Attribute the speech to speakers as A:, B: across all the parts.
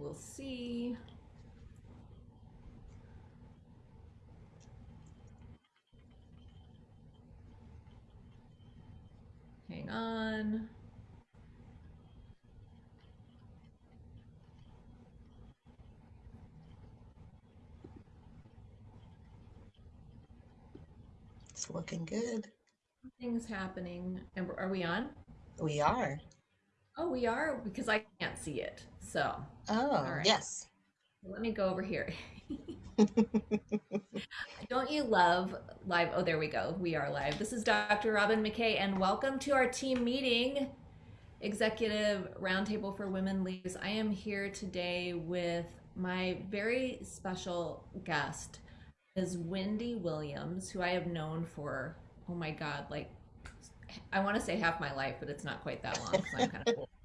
A: We'll see. Hang on.
B: It's looking good.
A: Things happening. And are we on?
B: We are.
A: Oh, we are because I see it. So,
B: Oh,
A: right.
B: yes.
A: Let me go over here. Don't you love live? Oh, there we go. We are live. This is Dr. Robyn McKay, and welcome to our team meeting, Executive Roundtable for Women Leaders. I am here today with my very special guest, Ms. Wendy Williams, who I have known for, oh my God, like I want to say half my life, but it's not quite that long. So I'm kind of.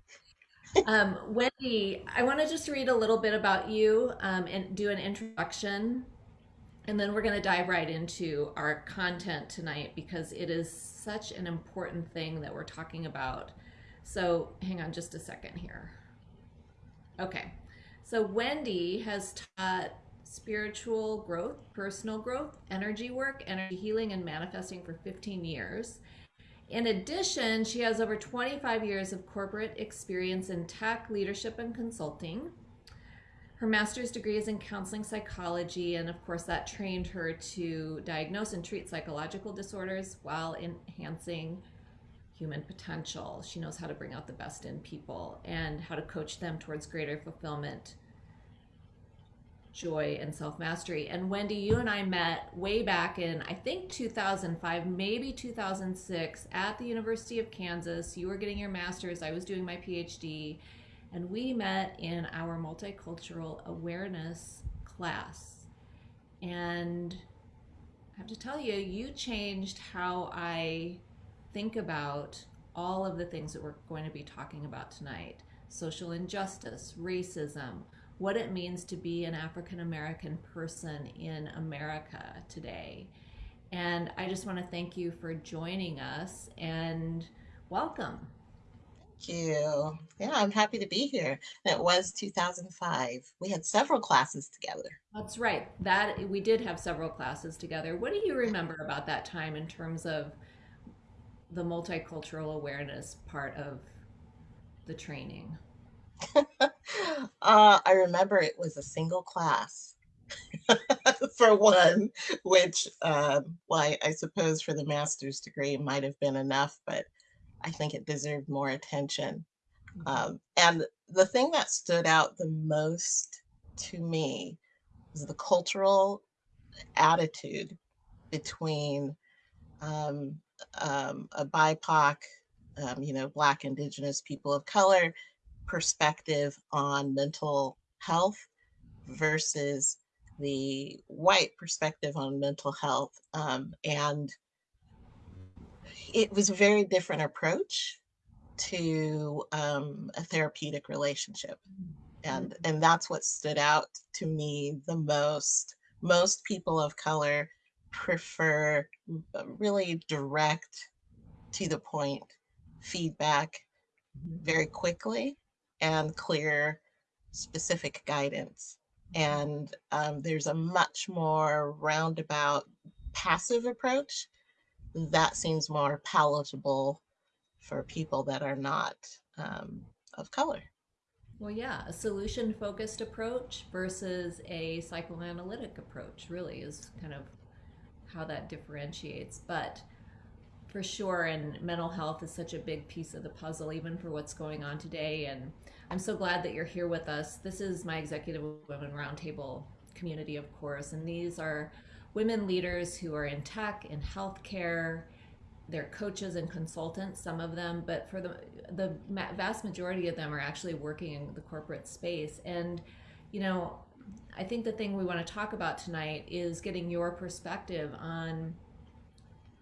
A: Um, Wendy, I want to just read a little bit about you um, and do an introduction. And then we're going to dive right into our content tonight because it is such an important thing that we're talking about. So hang on just a second here. Okay. So Wendy has taught spiritual growth, personal growth, energy work, energy healing, and manifesting for 15 years. In addition, she has over 25 years of corporate experience in tech, leadership, and consulting. Her master's degree is in counseling psychology, and of course, that trained her to diagnose and treat psychological disorders while enhancing human potential. She knows how to bring out the best in people and how to coach them towards greater fulfillment joy and self mastery. And Wendy, you and I met way back in, I think 2005, maybe 2006, at the University of Kansas. You were getting your master's, I was doing my PhD, and we met in our multicultural awareness class. And I have to tell you, you changed how I think about all of the things that we're going to be talking about tonight social injustice, racism, what it means to be an African American person in America today. And I just want to thank you for joining us and welcome.
B: Thank you. Yeah, I'm happy to be here. And it was 2005. We had several classes together.
A: That's right. That we did have several classes together. What do you remember about that time in terms of the multicultural awareness part of the training?
B: uh, I remember it was a single class for one, which, um, well, I, I suppose for the master's degree might have been enough, but I think it deserved more attention.
A: Mhm.
B: Um, and the thing that stood out the most to me was the cultural attitude between um, um, a BIPOC, um, you know, Black, Indigenous people of color perspective on mental health versus the white perspective on mental health. Um, and it was a very different approach to um, a therapeutic relationship. And, and that's what stood out to me the most. Most people of color prefer uh, really direct, to the point feedback
A: Mhm.
B: very quickly and clear, specific guidance. And um, there's a much more roundabout, passive approach that seems more palatable for people that are not um, of color.
A: Well, yeah, a solution focused approach versus a psychoanalytic approach really is kind of how that differentiates. But for sure, and mental health is such a big piece of the puzzle, even for what's going on today. And I'm so glad that you're here with us. This is my Executive Women Roundtable community, of course, and these are women leaders who are in tech, in healthcare. They're coaches and consultants, some of them, but for the the vast majority of them are actually working in the corporate space. And you know, I think the thing we want to talk about tonight is getting your perspective on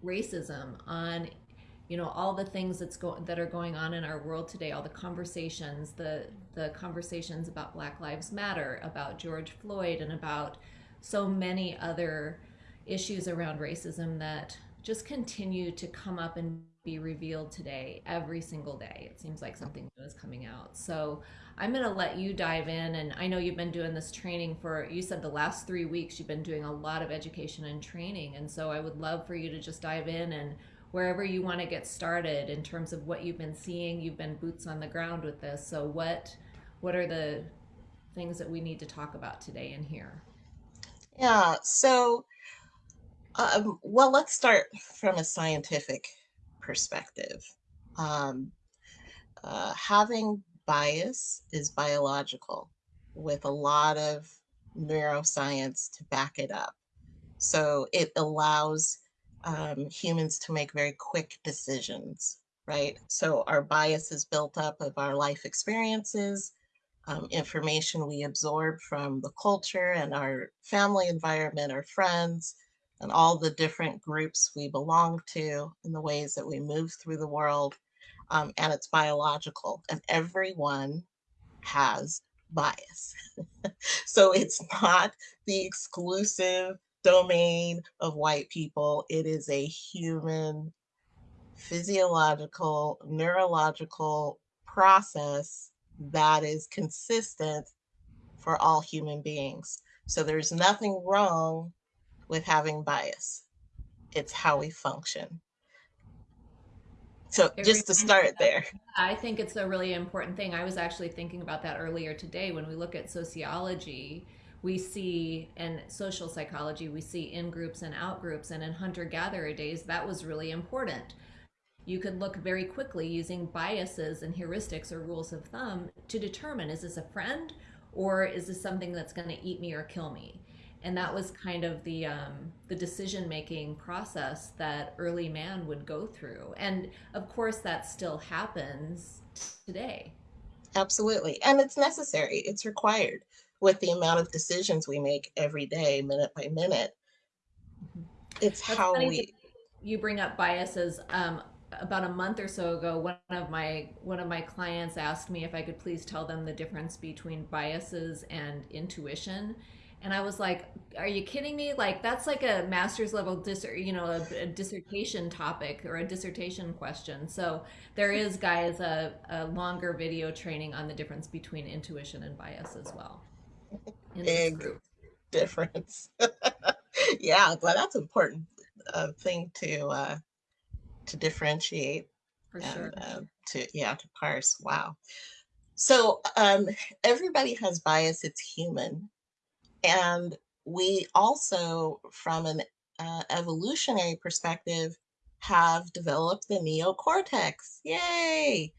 A: racism, on you know all the things that's going that are going on in our world today, all the conversations, the the conversations about Black Lives Matter, about George Floyd, and about so many other issues around racism that just continue to come up and be revealed today every single day. It seems like something new is coming out. So i'm going to let you dive in and i know you've been doing this training for you said the last three weeks you've been doing a lot of education and training and so i would love for you to just dive in and wherever you want to get started in terms of what you've been seeing you've been boots on the ground with this. So what what are the things that we need to talk about today in here?
B: Yeah, so, um, well, let's start from a scientific perspective. Um, uh, having bias is biological with a lot of neuroscience to back it up. So it allows um, humans to make very quick decisions, right? So our bias is built up of our life experiences, um, information we absorb from the culture and our family environment, our friends, and all the different groups we belong to, and the ways that we move through the world. Um, and it's biological, and everyone has bias. So it's not the exclusive domain of white people, it is a human physiological, neurological process that is consistent for all human beings. So there's nothing wrong with having bias. It's how we function. So
A: it
B: just to start there.
A: I think it's a really important thing. I was actually thinking about that earlier today. When we look at sociology, we see, and social psychology, we see in groups and out groups. And in hunter gatherer days, that was really important. You could look very quickly using biases and heuristics or rules of thumb to determine is this a friend or is this something that's going to eat me or kill me? And that was kind of the um, the decision making process that early man would go through. And of course, that still happens today.
B: Absolutely. And it's necessary, it's required with the amount of decisions we make every day, minute by minute.
A: Mhm.
B: It's
A: That's
B: how we,
A: you bring up biases. Um, about a month or so ago, one of my one of my clients asked me if I could please tell them the difference between biases and intuition. And I was like, "Are you kidding me? Like that's like a master's level dis you know a, a dissertation topic or a dissertation question." So there is, guys, a, a longer video training on the difference between intuition and bias as well
B: big
A: group
B: difference. Yeah, but that's an important uh, thing to uh, to differentiate
A: for
B: and
A: sure.
B: uh, to yeah to parse. Wow. So um, everybody has bias. It's human, and we also, from an uh, evolutionary perspective, have developed the neocortex. Yay!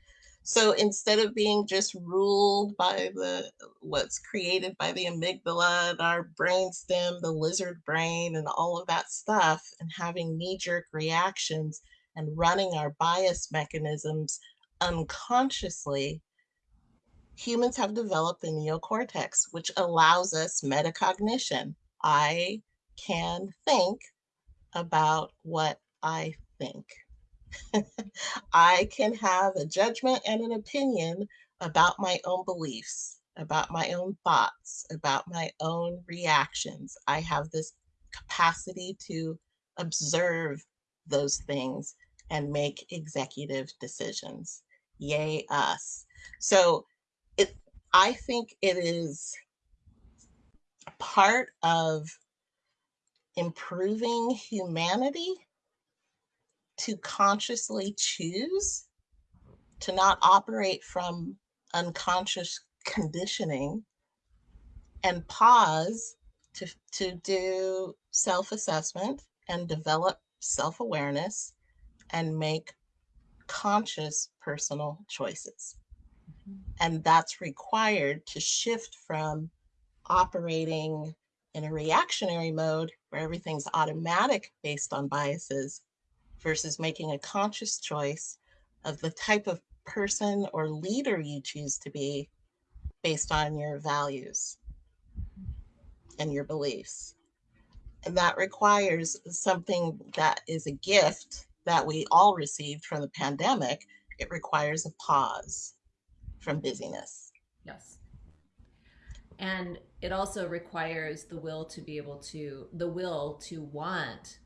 B: So instead of being just ruled by the what's created by the amygdala and our brainstem, the lizard brain, and all of that stuff, and having knee-jerk reactions and running our bias mechanisms unconsciously, humans have developed the neocortex, which allows us metacognition. I can think about what I think. I can have a judgment and an opinion about my own beliefs, about my own thoughts, about my own reactions. I have this capacity to observe those things and make executive decisions. Yay, us. So it I think it is part of improving humanity to consciously choose to not operate from unconscious conditioning and pause to, to do self assessment and develop self awareness and make conscious personal choices. And that's required to shift from operating in a reactionary mode where everything's automatic based on biases versus making a conscious choice of the type of person or leader you choose to be based on your values and your beliefs. And that requires something that is a gift that we all received from the pandemic. It requires a pause from busyness.
A: Yes. And it also requires the will to be able to, the will to want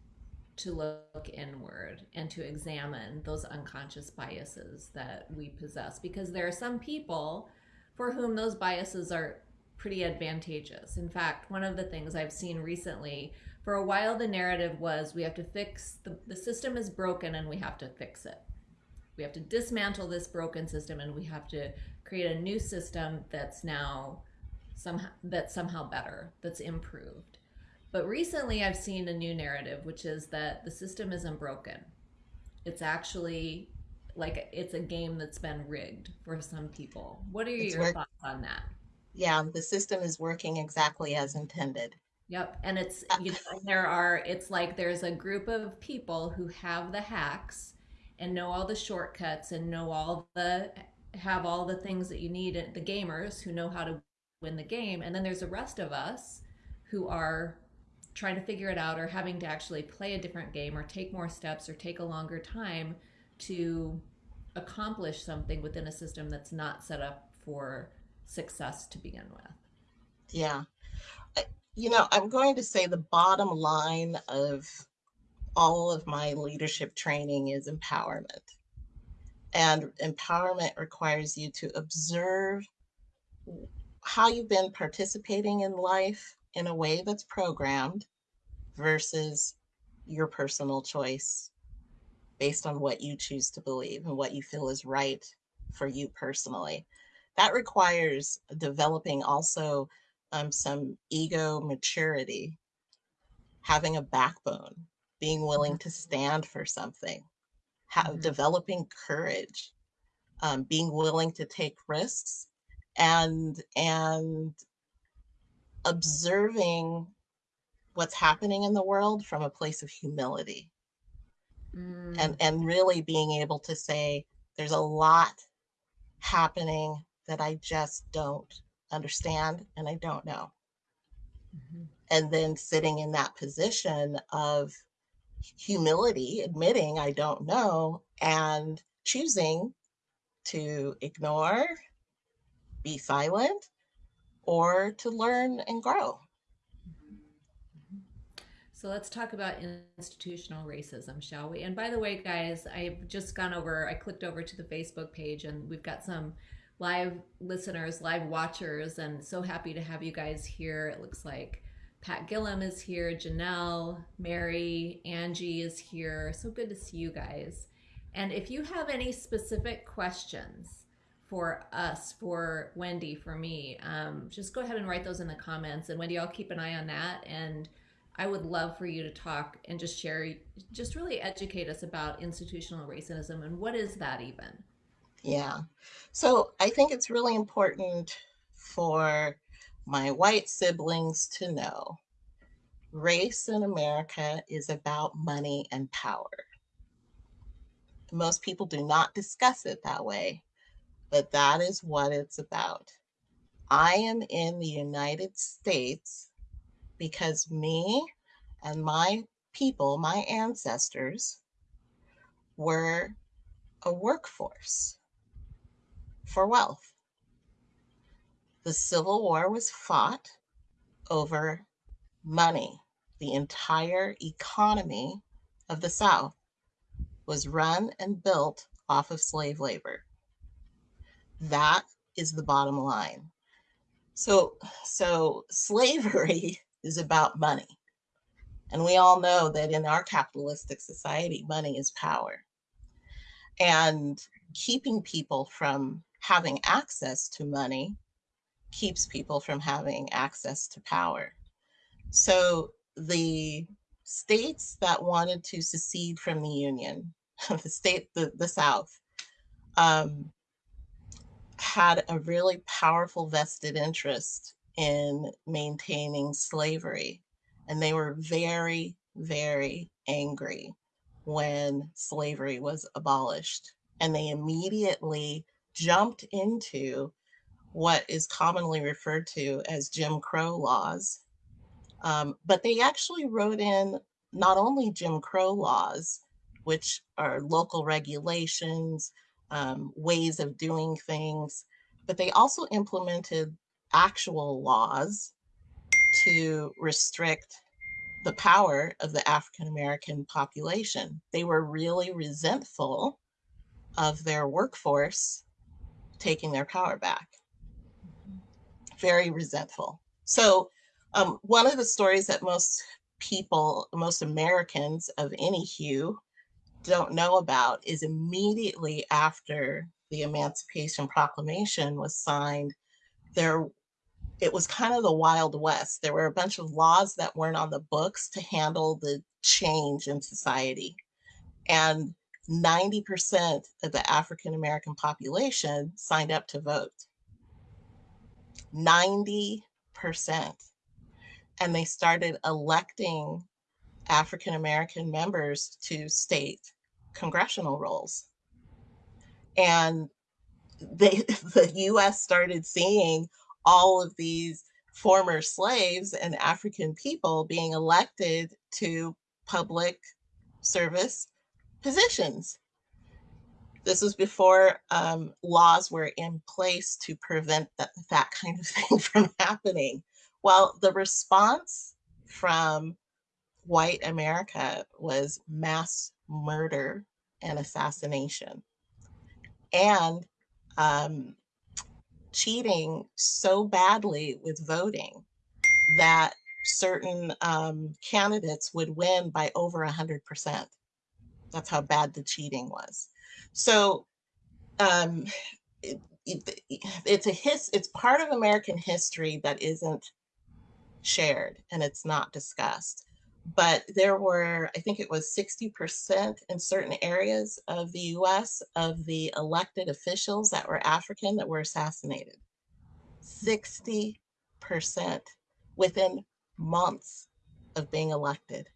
A: to look inward and to examine those unconscious biases that we possess because there are some people for whom those biases are pretty advantageous. In fact, one of the things I've seen recently, for a while the narrative was we have to fix the, the system is broken and we have to fix it. We have to dismantle this broken system and we have to create a new system that's now somehow that's somehow better, that's improved. But recently I've seen a new narrative, which is that the system isn't broken. It's actually like it's a game that's been rigged for some people. What are
B: It's
A: your
B: work.
A: thoughts on that?
B: Yeah, the system is working exactly as intended.
A: Yep. And it's,
B: Uh,
A: you know, there are, it's like there's a group of people who have the hacks and know all the shortcuts and know all the, have all the things that you need, the gamers who know how to win the game. And then there's the rest of us who are trying to figure it out or having to actually play a different game or take more steps or take a longer time to accomplish something within a system that's not set up for success to begin with.
B: Yeah. You know, I'm going to say the bottom line of all of my leadership training is empowerment. And empowerment requires you to observe how you've been participating in life in a way that's programmed versus your personal choice based on what you choose to believe and what you feel is right for you personally. That requires developing also um, some ego maturity, having a backbone, being willing
A: Mhm.
B: to stand for something, have,
A: Mhm.
B: developing courage, um, being willing to take risks, and and observing what's happening in the world from a place of humility and
A: Mm,
B: and really being able to say there's a lot happening that I just don't understand and I don't know.
A: mhm.
B: And then sitting in that position of humility, admitting I don't know and choosing to ignore, be silent, or to learn and grow.
A: So let's talk about institutional racism, shall we? And by the way, guys, I've just gone over, I clicked over to the Facebook page and we've got some live listeners, live watchers, and so happy to have you guys here. It looks like Pat Gillum is here, Janelle, Mary, Angie is here. So good to see you guys. And if you have any specific questions for us, for Wendy, for me, um, just go ahead and write those in the comments. And Wendy, I'll keep an eye on that. And I would love for you to talk and just share, just really educate us about institutional racism and what is that even?
B: Yeah. So I think it's really important for my white siblings to know race in America is about money and power. Most people do not discuss it that way, but that is what it's about. I am in the United States because me and my people, my ancestors, were a workforce for wealth. The Civil War was fought over money. The entire economy of the South was run and built off of slave labor. That is the bottom line. So, so slavery is about money. And we all know that in our capitalistic society, money is power. And keeping people from having access to money keeps people from having access to power. So the states that wanted to secede from the Union, the state, the, the South, um, had a really powerful vested interest in maintaining slavery. And they were very, very angry when slavery was abolished. And they immediately jumped into what is commonly referred to as Jim Crow laws. Um, but they actually wrote in not only Jim Crow laws, which are local regulations, um, ways of doing things, but they also implemented actual laws to restrict the power of the African American population. They were really resentful of their workforce taking their power back. Very resentful. So, um, one of the stories that most people, most Americans of any hue, don't know about is immediately after the Emancipation Proclamation was signed, there it was kind of the Wild West. There were a bunch of laws that weren't on the books to handle the change in society. And 90% of the African American population signed up to vote. 90%. And they started electing African American members to state congressional roles. And they, the US started seeing all of these former slaves and African people being elected to public service positions. This was before um, laws were in place to prevent that, that kind of thing from happening. Well, the response from white America was mass murder and assassination. And um, cheating so badly with voting that certain um, candidates would win by over 100%. That's how bad the cheating was. So um, it, it, it's a his, it's part of American history that isn't shared and it's not discussed. But there were, I think it was 60% in certain areas of the US of the elected officials that were African that were assassinated. 60% within months of being elected,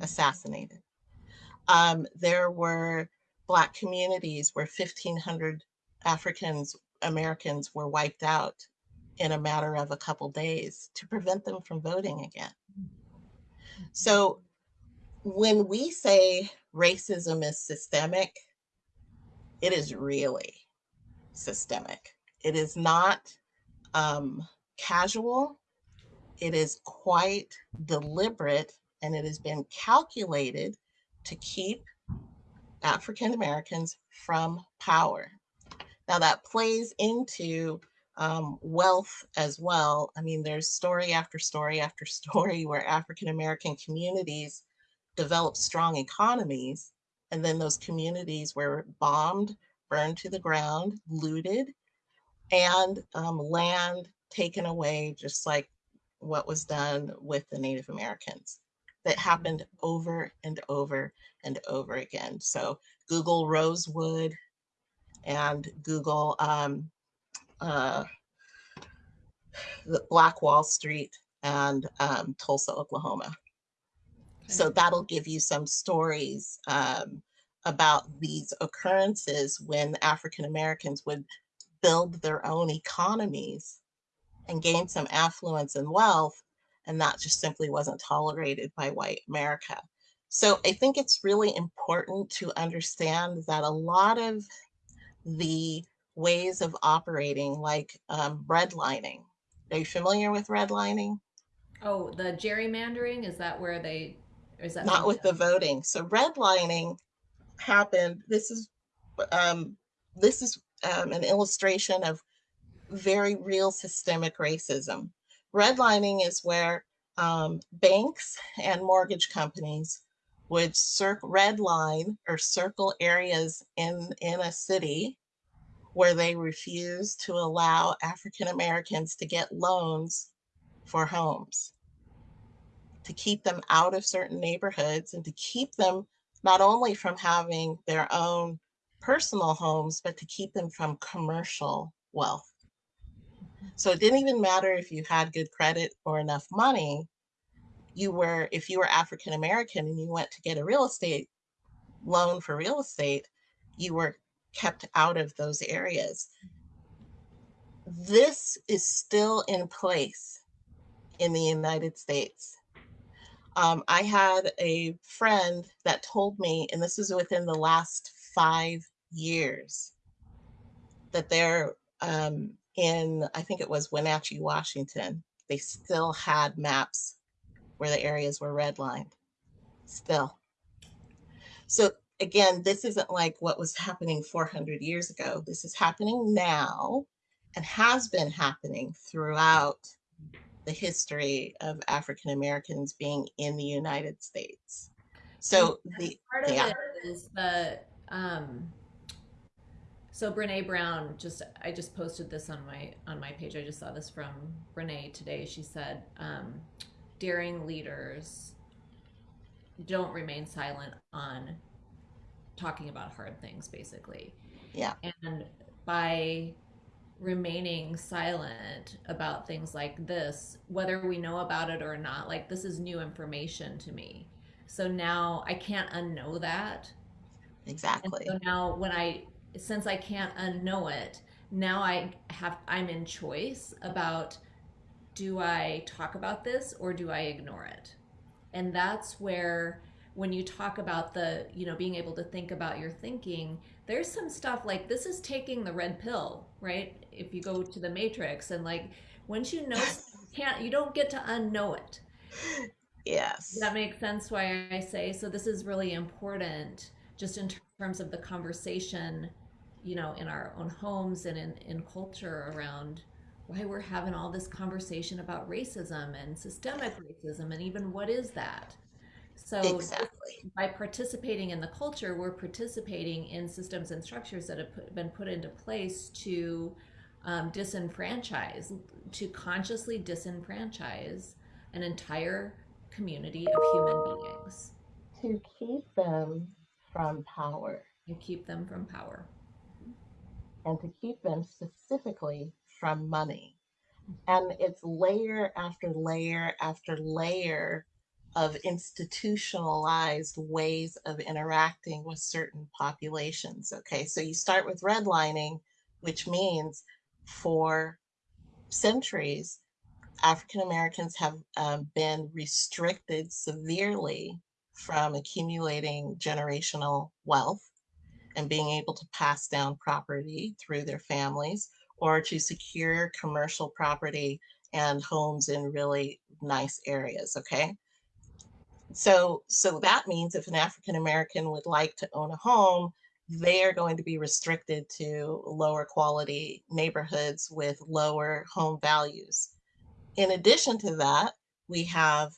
B: assassinated. Um, there were Black communities where 1,500 Africans, Americans were wiped out in a matter of a couple days to prevent them from voting again. So when we say racism is systemic, it is really systemic. It is not um, casual. It is quite deliberate and it has been calculated to keep African Americans from power. Now that plays into um, wealth as well. I mean, there's story after story after story where African American communities develop strong economies, and then those communities were bombed, burned to the ground, looted, and um, land taken away, just like what was done with the Native Americans. That happened over and over and over again. So Google Rosewood and Google um, uh, the Black Wall Street and um, Tulsa, Oklahoma. Okay. So that'll give you some stories um, about these occurrences when African Americans would build their own economies and gain some affluence and wealth, and that just simply wasn't tolerated by white America. So I think it's really important to understand that a lot of the ways of operating, like um, redlining, are you familiar with redlining?
A: Oh, the gerrymandering, is that where they, is that?
B: Not with the voting. So redlining happened, this is, um, this is um, an illustration of very real systemic racism. Redlining is where um, banks and mortgage companies would circle red line or circle areas in, in a city where they refuse to allow African Americans to get loans for homes, to keep them out of certain neighborhoods and to keep them not only from having their own personal homes, but to keep them from commercial wealth. So it didn't even matter if you had good credit or enough money. You were, if you were African American and you went to get a real estate loan for real estate, you were kept out of those areas. This is still in place in the United States. Um, I had a friend that told me, and this is within the last five years, that they're um, in, I think it was Wenatchee, Washington, they still had maps where the areas were redlined still. So again, this isn't like what was happening 400 years ago. This is happening now and has been happening throughout the history of African Americans being in the United States. So the
A: part of
B: yeah.
A: it is the um so Brene Brown just I just posted this on my on my page. I just saw this from Brene today. She said, um, daring leaders don't remain silent on talking about hard things basically.
B: Yeah.
A: And by remaining silent about things like this, whether we know about it or not, like this is new information to me. So now I can't unknow that.
B: Exactly.
A: And so now when I since I can't unknow it, now I have I'm in choice about do I talk about this or do I ignore it? And that's where when you talk about the, you know, being able to think about your thinking, there's some stuff like this is taking the red pill, right? If you go to the matrix and like once you know you can't you don't get to unknow it.
B: Yes.
A: Does that makes sense why I say so this is really important just in terms of the conversation you know in our own homes and in, in culture around why we're having all this conversation about racism and systemic racism and even what is that? So
B: exactly.
A: by participating in the culture we're participating in systems and structures that have put, been put into place to um, disenfranchise to consciously disenfranchise an entire community of human beings.
B: To keep them from power.
A: And keep them from power
B: and to keep them specifically from money. And it's layer after layer after layer of institutionalized ways of interacting with certain populations. Okay, so you start with redlining, which means for centuries, African Americans have um, been restricted severely from accumulating generational wealth and being able to pass down property through their families or to secure commercial property and homes in really nice areas okay? So so that means if an african american would like to own a home they are going to be restricted to lower quality neighborhoods with lower home values. In addition to that we have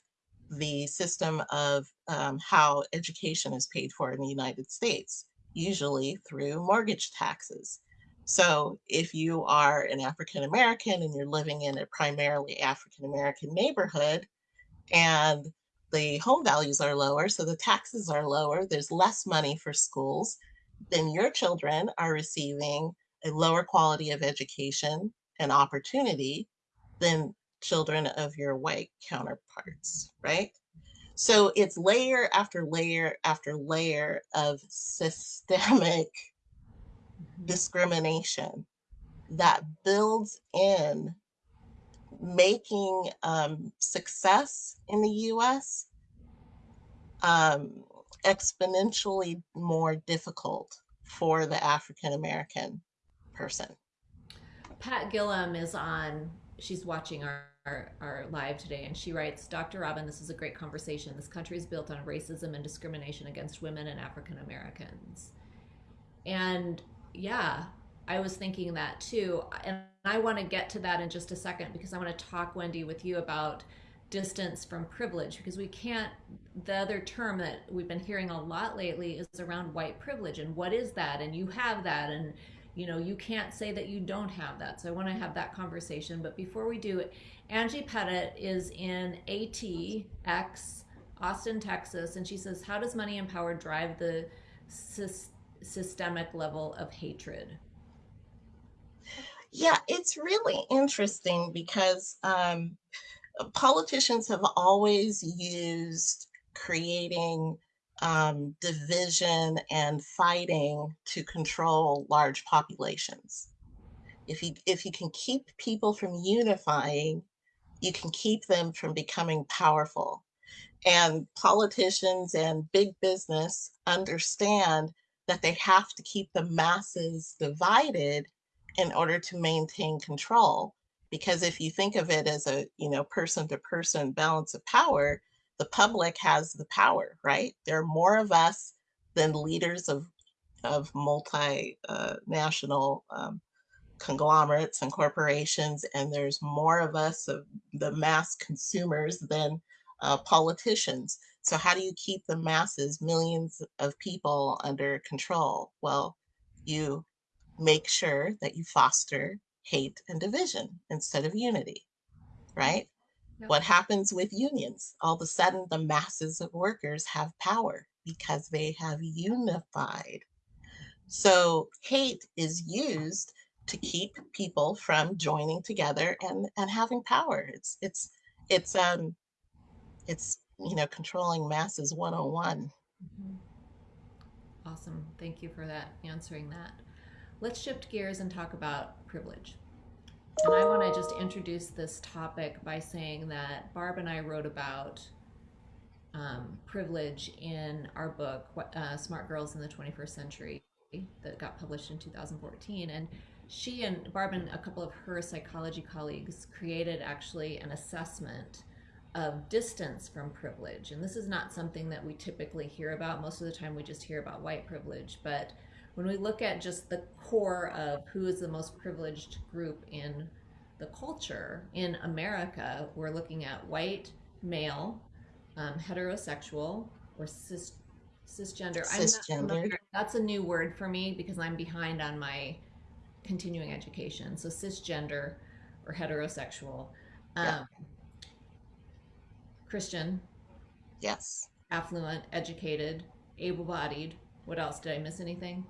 B: the system of um, how education is paid for in the united states usually through mortgage taxes. So if you are an African American and you're living in a primarily African American neighborhood and the home values are lower, so the taxes are lower, there's less money for schools, then your children are receiving a lower quality of education and opportunity than children of your white counterparts, right? So it's layer after layer after layer of systemic mm-hmm. discrimination that builds in making um, success in the US um, exponentially more difficult for the African American person.
A: Pat Gillam is on, she's watching our our, our live today, and she writes Dr. Robyn, this is a great conversation. This country is built on racism and discrimination against women and African Americans. And yeah, I was thinking that too. And I want to get to that in just a second because I want to talk, Wendy, with you about distance from privilege because we can't the other term that we've been hearing a lot lately is around white privilege and what is that and you have that and you know you can't say that you don't have that so i want to have that conversation but before we do it Angie Pettit is in ATX, Austin, Texas, and she says, How does money and power drive the sy- systemic level of hatred?
B: Yeah, it's really interesting because um, politicians have always used creating um, division and fighting to control large populations. If you if you can keep people from unifying, you can keep them from becoming powerful. And politicians and big business understand that they have to keep the masses divided in order to maintain control. Because if you think of it as a you know person to person balance of power, the public has the power, right? There are more of us than leaders of of multinational uh, um, conglomerates and corporations, and there's more of us, of the mass consumers, than uh, politicians. So how do you keep the masses, millions of people under control? Well, you make sure that you foster hate and division instead of unity, right? What happens with unions? All of a sudden, the masses of workers have power because they have unified. So hate is used to keep people from joining together and and having power. It's it's it's um it's you know controlling masses 101. Mm-hmm.
A: Awesome. Thank you for that answering that. Let's shift gears and talk about privilege. And I want to just introduce this topic by saying that Barb and I wrote about um, privilege in our book, uh, Smart Girls in the 21st Century, that got published in 2014. And she and Barb and a couple of her psychology colleagues created actually an assessment of distance from privilege. And this is not something that we typically hear about. Most of the time, we just hear about white privilege. But when we look at just the core of who is the most privileged group in the culture in America, we're looking at white, male, um, heterosexual, or cis, cisgender.
B: Cisgender.
A: that's a new word for me because I'm behind on my continuing education. So cisgender or heterosexual. Um, yeah. Christian.
B: Yes.
A: Affluent, educated, able bodied. What else? Did I miss anything?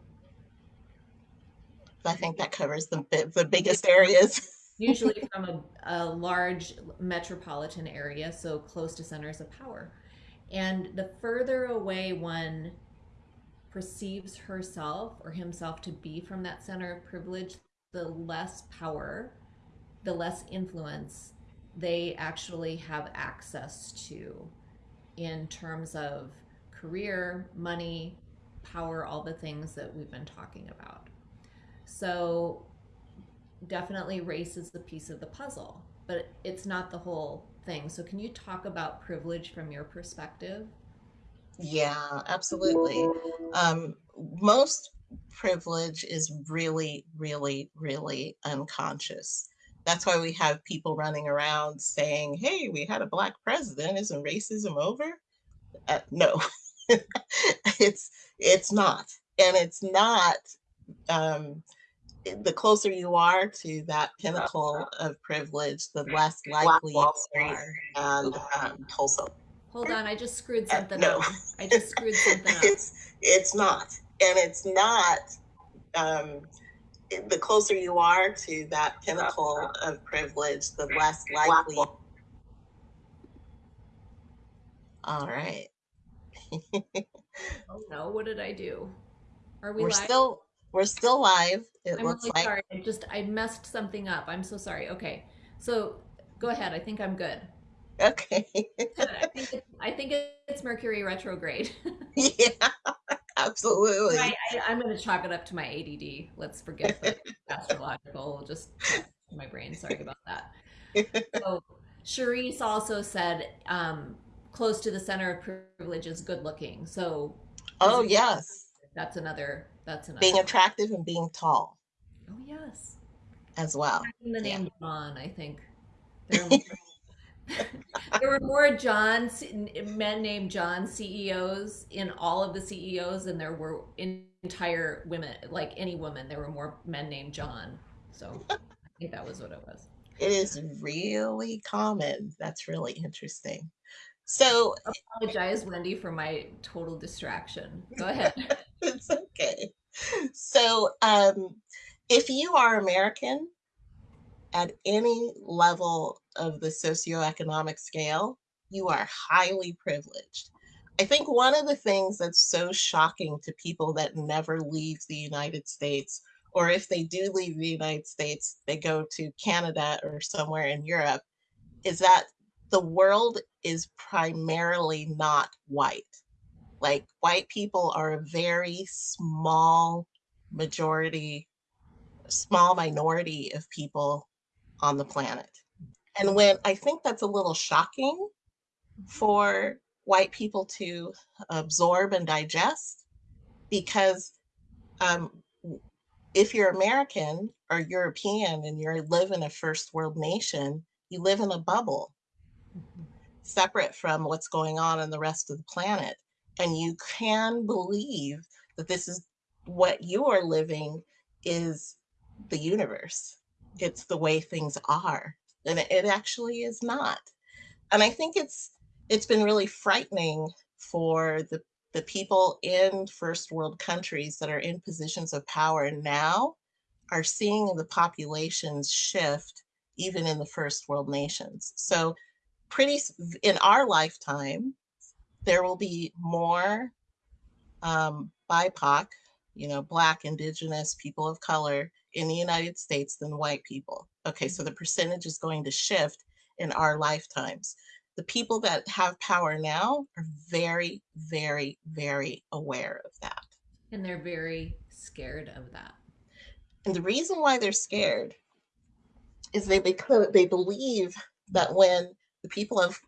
B: I think that covers the the biggest areas.
A: Usually from a, a large metropolitan area, so close to centers of power. And the further away one perceives herself or himself to be from that center of privilege, the less power, the less influence they actually have access to in terms of career, money, power, all the things that we've been talking about. So definitely race is the piece of the puzzle, but it's not the whole thing. So can you talk about privilege from your perspective?
B: Yeah, absolutely. Um, most privilege is really, really, really unconscious. That's why we have people running around saying, hey, we had a black president. Isn't racism over? Uh, no, it's it's not. And it's not um, the closer you are to that pinnacle of privilege, the less likely you are. And um, Tulsa.
A: Hold on, I just screwed uh, something uh, no. up. I just screwed something up.
B: It's it's not, and it's not. Um, the closer you are to that pinnacle of privilege, the less likely. All right.
A: oh no! What did I do?
B: Are we? We're live? still we're still live.
A: It I'm looks really like. Sorry. I just I messed something up. I'm so sorry. Okay, so go ahead. I think I'm good.
B: Okay.
A: I think it's, I think it's Mercury retrograde.
B: yeah, absolutely.
A: I, am going to chalk it up to my ADD. Let's forget the astrological. Just my brain. Sorry about that. So, Charisse also said, um, close to the center of privilege is good looking. So,
B: oh yes,
A: that's another. That's another.
B: Being attractive and being tall.
A: Oh yes.
B: As well.
A: The name yeah. John, I think. there were more John men named John CEOs in all of the CEOs than there were entire women. Like any woman, there were more men named John. So I think that was what it was.
B: It is really common. That's really interesting. So
A: I apologize, Wendy, for my total distraction. Go ahead.
B: it's um, if you are American at any level of the socioeconomic scale, you are highly privileged. I think one of the things that's so shocking to people that never leave the United States, or if they do leave the United States, they go to Canada or somewhere in Europe, is that the world is primarily not white. Like white people are a very small majority, small minority of people on the planet. And when I think that's a little shocking for white people to absorb and digest because um, if you're American or European and you live in a first world nation, you live in a bubble separate from what's going on in the rest of the planet. And you can believe that this is what you are living is the universe. It's the way things are. And it actually is not. And I think it's it's been really frightening for the the people in first world countries that are in positions of power now are seeing the populations shift even in the first world nations. So pretty in our lifetime, there will be more um, BIPOC, you know, Black, Indigenous, people of color in the United States than white people. Okay, so the mm-hmm. percentage is going to shift in our lifetimes the people that have power now are very, very, very aware of that.
A: And they're very scared of that.
B: And the reason why they're scared is they because they believe that when the people of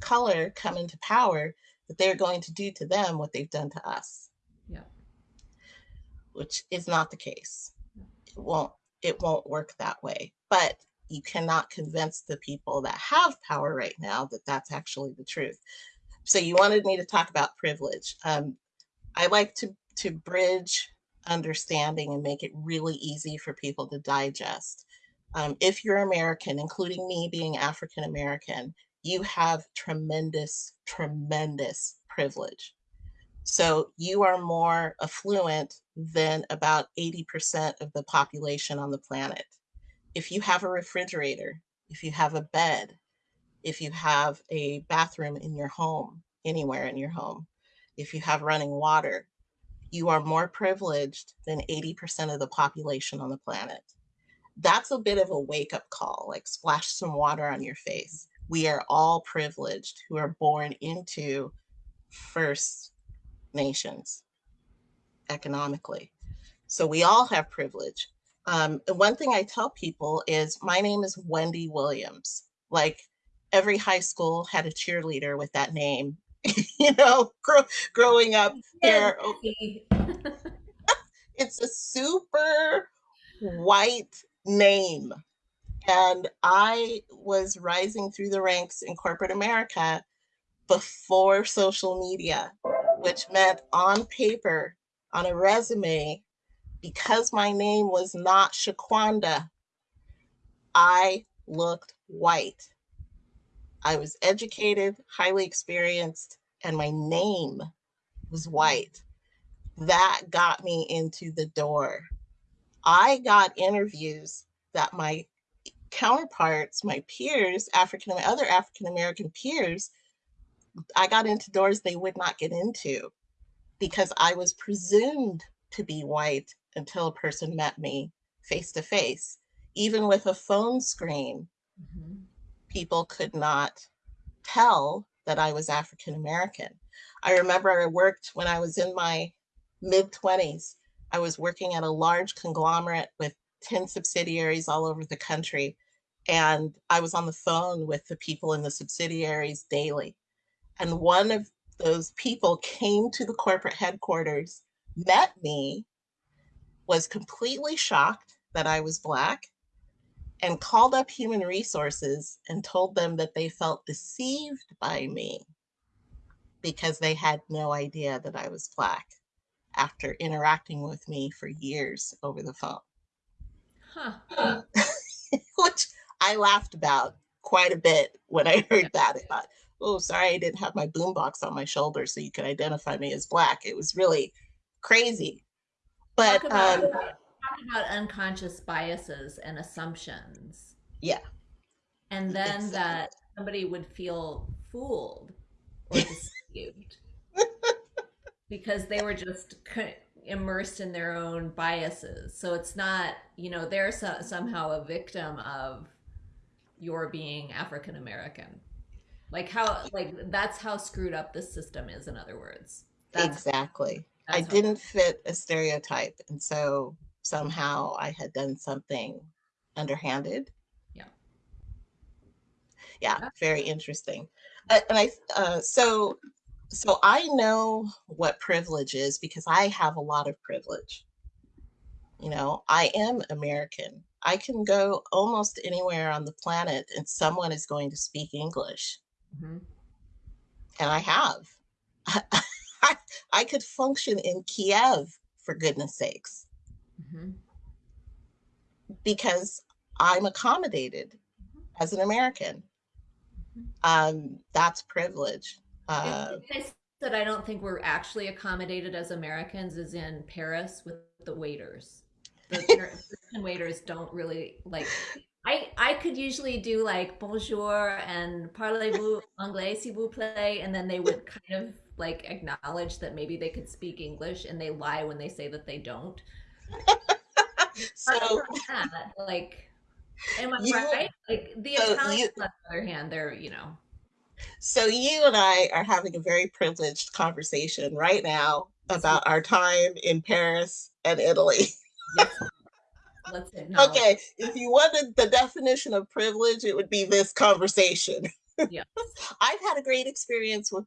B: color come into power, that they're going to do to them what they've done to us.
A: Yeah.
B: Which is not the case. It won't it won't work that way. But you cannot convince the people that have power right now that that's actually the truth. So you wanted me to talk about privilege. Um, I like to, to bridge understanding and make it really easy for people to digest. Um, if you're American, including me being African American, you have tremendous, tremendous privilege. So you are more affluent than about 80% of the population on the planet if you have a refrigerator, if you have a bed, if you have a bathroom in your home, anywhere in your home, if you have running water, you are more privileged than 80% of the population on the planet. That's a bit of a wake up call, like splash some water on your face. We are all privileged who are born into First Nations economically. So we all have privilege. Um, one thing I tell people is my name is Wendy Williams. Like every high school had a cheerleader with that name. you know, grow, growing up there. it's a super white name. And I was rising through the ranks in corporate America before social media, which meant on paper, on a resume, because my name was not Shaquanda, I looked white. I was educated, highly experienced, and my name was white. That got me into the door. I got interviews that my counterparts, my peers, African and other African American peers, I got into doors they would not get into because I was presumed to be white until a person met me face to face. Even with a phone screen, mm-hmm. people could not tell that I was African American. I remember I worked when I was in my mid 20s. I was working at a large conglomerate with 10 subsidiaries all over the country. And I was on the phone with the people in the subsidiaries daily. And one of those people came to the corporate headquarters, met me, was completely shocked that I was Black and called up human resources and told them that they felt deceived by me because they had no idea that I was Black after interacting with me for years over the phone. Huh. Which I laughed about quite a bit when I heard that. I thought, oh, sorry, I didn't have my boombox on my shoulder so you could identify me as Black. It was really crazy. But
A: talk about, um, talk about unconscious biases and assumptions.
B: Yeah.
A: And then exactly. that somebody would feel fooled or deceived because they were just immersed in their own biases. So it's not, you know, they're so, somehow a victim of your being African American. Like how, like that's how screwed up this system is. In other words,
B: that's exactly. I didn't fit a stereotype. And so somehow I had done something underhanded.
A: Yeah.
B: Yeah, very interesting. Uh, and I, uh, so, so I know what privilege is because I have a lot of privilege. You know, I am American. I can go almost anywhere on the planet and someone is going to speak English.
A: Mhm.
B: And I have. I, I could function in Kiev, for goodness sakes,
A: Mhm.
B: because I'm accommodated as an American.
A: Mhm.
B: Um, that's privilege. Uh,
A: that I don't think we're actually accommodated as Americans is in Paris with the waiters. The waiters don't really like. I I could usually do like bonjour and parlez-vous anglais s'il vous plaît, and then they would kind of like acknowledge that maybe they could speak English, and they lie when they say that they don't.
B: So
A: that, like, am I
B: you,
A: right? Like the
B: so
A: Italians,
B: you,
A: on the other hand, they're you know.
B: so you and I are having a very privileged conversation right now about our time in Paris and Italy.
A: Yes, let's acknowledge.
B: Okay, if you wanted the definition of privilege, it would be this conversation.
A: Yes.
B: I've had a great experience with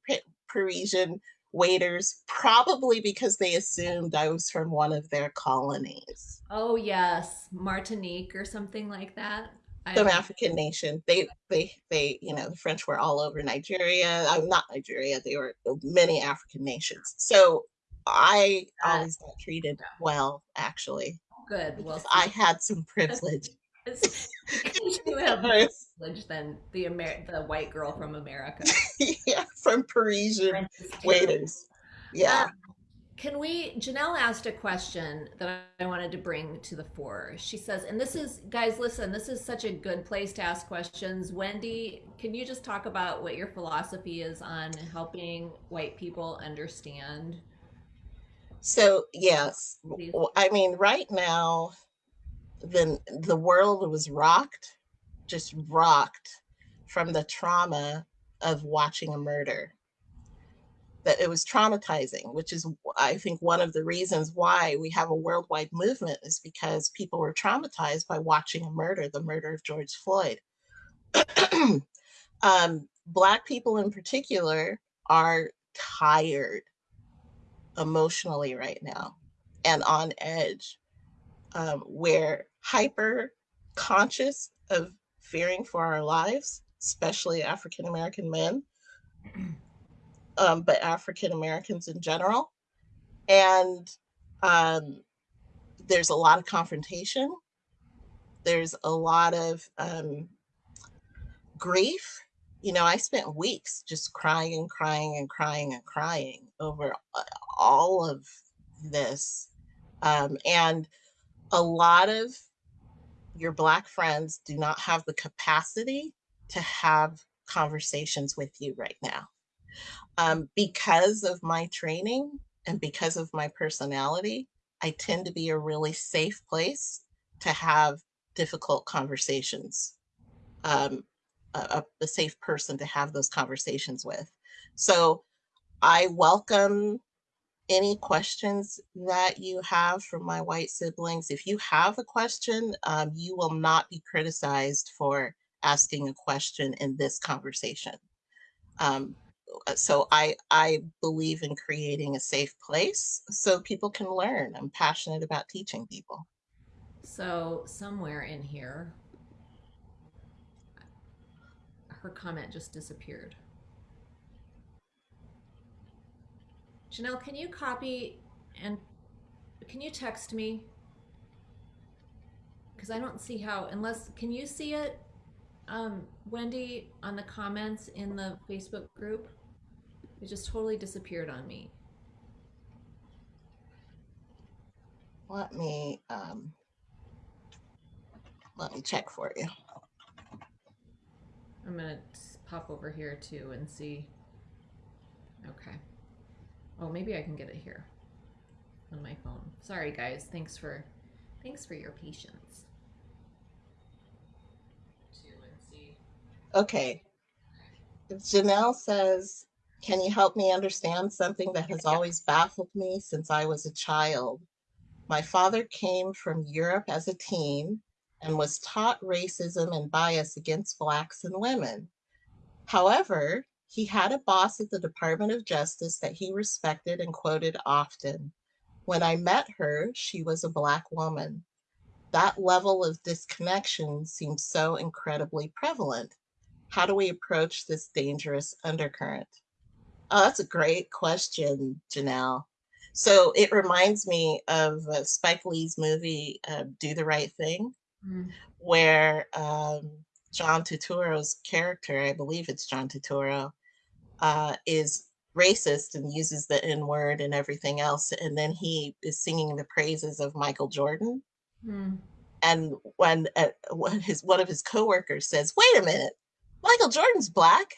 B: Parisian waiters, probably because they assumed I was from one of their colonies.
A: Oh yes, Martinique or something like that.
B: Some African nation. They, they, they, you know, the French were all over Nigeria. I'm not Nigeria. They were many African nations. So I
A: uh,
B: always got treated well, actually,
A: good. Well,
B: I had some privilege.
A: you have more privilege than the Amer the white girl from America.
B: yeah, from Parisian
A: French is terrible.
B: waiters. Yeah.
A: Um, can we? Janelle asked a question that I wanted to bring to the fore. She says, and this is, guys, listen, this is such a good place to ask questions. Wendy, can you just talk about what your philosophy is on helping white people understand
B: So yes, w- I mean, right now, the the world was rocked, just rocked from the trauma of watching a murder. That it was traumatizing, which is I think one of the reasons why we have a worldwide movement is because people were traumatized by watching a murder, the murder of George Floyd. um, Black people in particular are tired emotionally right now and on edge. Um, we're hyper conscious of fearing for our lives, especially African American men, um, but African Americans in general. And um, there's a lot of confrontation. There's a lot of um, grief. You know, I spent weeks just crying and crying and crying and crying over uh, all of this. Um, and a lot of your Black friends do not have the capacity to have conversations with you right now. Um, because of my training and because of my personality, I tend to be a really safe place to have difficult conversations. Um, a, a a safe person to have those conversations with. So I welcome any questions that you have for my white siblings. If you have a question, um, you will not be criticized for asking a question in this conversation. Um, uh, so I I believe in creating a safe place so people can learn. I'm passionate about teaching people.
A: So somewhere in here, her comment just disappeared. Janelle, can you copy and can you text me? Because I don't see how, unless, can you see it, um, Wendy, on the comments in the Facebook group? It just totally disappeared on me.
B: Let me um, let me check for you.
A: I'm gonna pop over here too and see. Okay. Oh, maybe I can get it here on my phone. Sorry, guys. Thanks for, thanks for your patience. Two and see.
B: Okay, Janelle says, Can you help me understand something that has always baffled me since I was a child? My father came from Europe as a teen and was taught racism and bias against Blacks and women. However, he had a boss at the Department of Justice that he respected and quoted often. When I met her, she was a Black woman. That level of disconnection seems so incredibly prevalent. How do we approach this dangerous undercurrent? Oh, that's a great question, Janelle. So it reminds me of uh, Spike Lee's movie, uh, Do the Right Thing, mm. where um, John Turturro's character, I believe it's John Turturro, uh, is racist and uses the N word and everything else. And then he is singing the praises of Michael Jordan. Mm. And when, uh, when his one of his coworkers says, "Wait a minute, Michael Jordan's black,"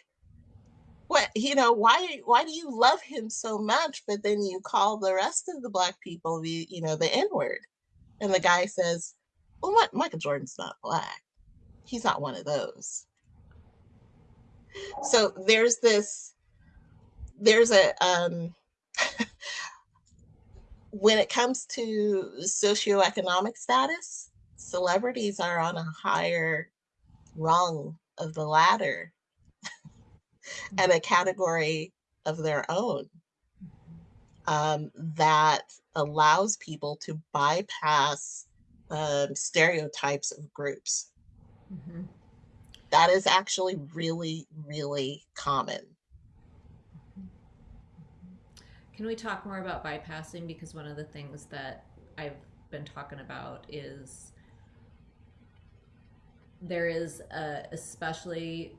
B: what you know why why do you love him so much but then you call the rest of the black people the you know the n word and the guy says well what michael jordan's not black he's not one of those so there's this there's a um when it comes to socioeconomic status celebrities are on a higher rung of the ladder and a category of their own um, that allows people to bypass um, stereotypes of groups. Mm-hmm. That is actually really, really common.
A: Can we talk more about bypassing? Because one of the things that I've been talking about is there is a, especially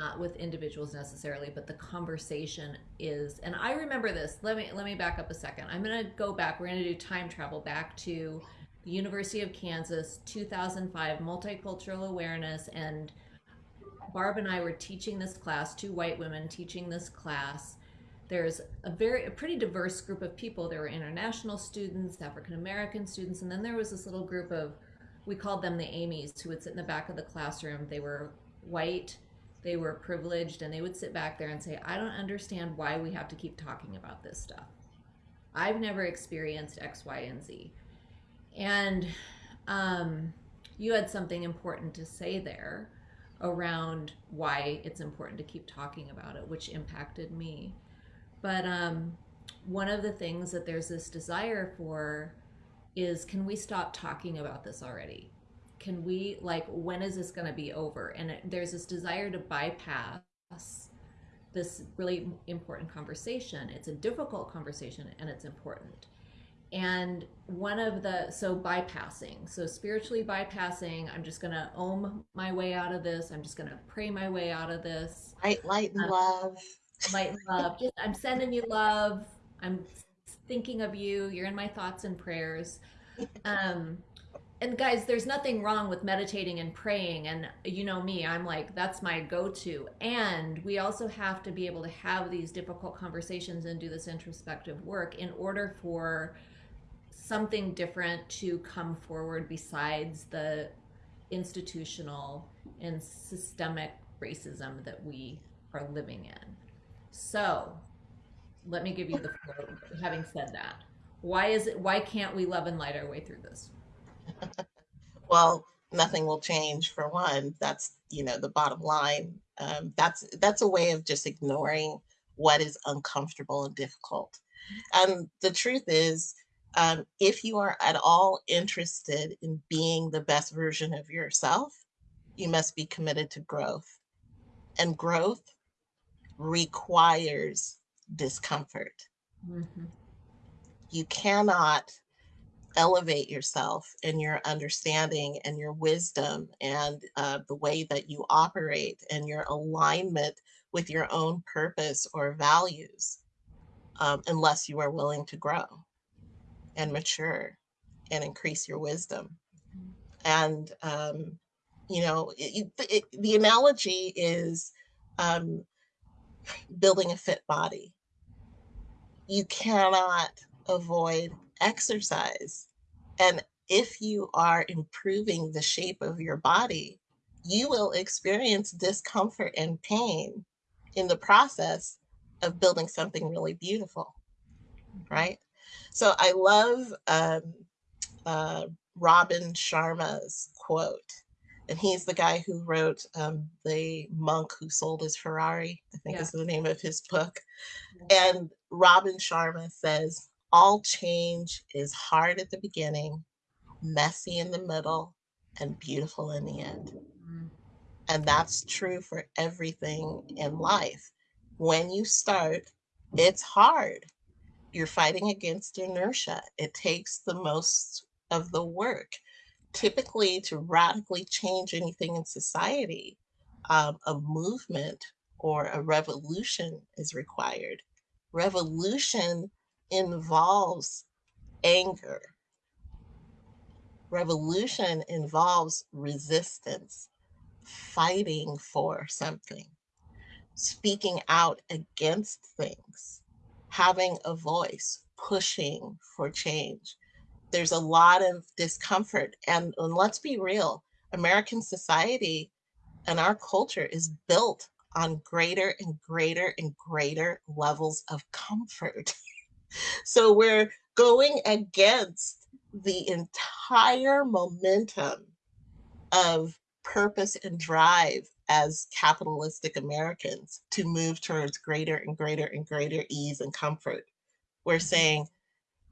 A: not with individuals necessarily, but the conversation is. And I remember this. Let me let me back up a second. I'm going to go back. We're going to do time travel back to the University of Kansas, 2005, multicultural awareness, and Barb and I were teaching this class. Two white women teaching this class. There's a very a pretty diverse group of people. There were international students, African American students, and then there was this little group of we called them the Amy's who would sit in the back of the classroom. They were white they were privileged and they would sit back there and say, I don't understand why we have to keep talking about this stuff. I've never experienced X, Y, and Z. And um, you had something important to say there around why it's important to keep talking about it, which impacted me. But um, one of the things that there's this desire for is can we stop talking about this already? can we like when is this going to be over? And it, there's this desire to bypass this really important conversation. It's a difficult conversation and it's important. And one of the so bypassing so spiritually bypassing i'm just going to ohm my way out of this. I'm just going to pray my way out of this.
B: Light light and um, love
A: light and love. Just i'm sending you love. I'm thinking of you. You're in my thoughts and prayers. Um and guys there's nothing wrong with meditating and praying. And you know me i'm like that's my go-to. And we also have to be able to have these difficult conversations and do this introspective work in order for something different to come forward besides the institutional and systemic racism that we are living in so let me give you the floor having said that why is it why can't we love and light our way through this
B: well, nothing will change for one. That's, you know, the bottom line. Um, that's that's a way of just ignoring what is uncomfortable and difficult. And the truth is, um, if you are at all interested in being the best version of yourself, you must be committed to growth. And growth requires discomfort. Mm-hmm. You cannot elevate yourself and your understanding and your wisdom and uh, the way that you operate and your alignment with your own purpose or values um, unless you are willing to grow and mature and increase your wisdom and um, you know it, it, the analogy is um, building a fit body you cannot avoid exercise. And if you are improving the shape of your body, you will experience discomfort and pain in the process of building something really beautiful, right? So I love um, uh, Robin Sharma's quote. And he's the guy who wrote um, the monk who sold his ferrari i think
A: Yeah.
B: is the name of his book. And robin sharma says all change is hard at the beginning messy in the middle and beautiful in the end.
A: Mm.
B: and that's true for everything in life. When you start it's hard. You're fighting against inertia. It takes the most of the work typically to radically change anything in society, um, a movement or a revolution is required. Revolution involves anger. Revolution involves resistance, fighting for something, speaking out against things, having a voice, pushing for change there's a lot of discomfort. And, and let's be real American society and our culture is built on greater and greater and greater levels of comfort. so we're going against the entire momentum of purpose and drive as capitalistic Americans to move towards greater and greater and greater ease and comfort. We're mm-hmm. saying,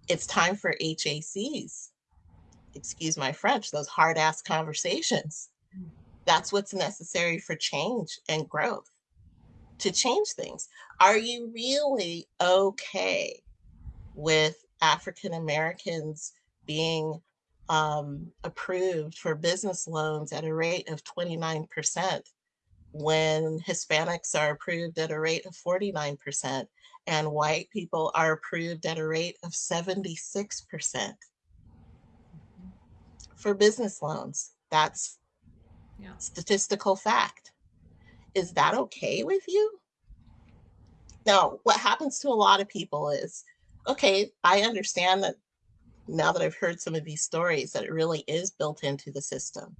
B: it's time for HACs. Excuse my French, those hard ass conversations. That's what's necessary for change and growth to change things. Are you really okay with African Americans being um, approved for business loans at a rate of 29% when Hispanics are approved at a rate of 49%? And white people are approved at a rate of 76% mm-hmm. for business loans. That's
A: Yeah.
B: statistical fact. Is that okay with you? Now, what happens to a lot of people is okay, I understand that now that I've heard some of these stories, that it really is built into the system,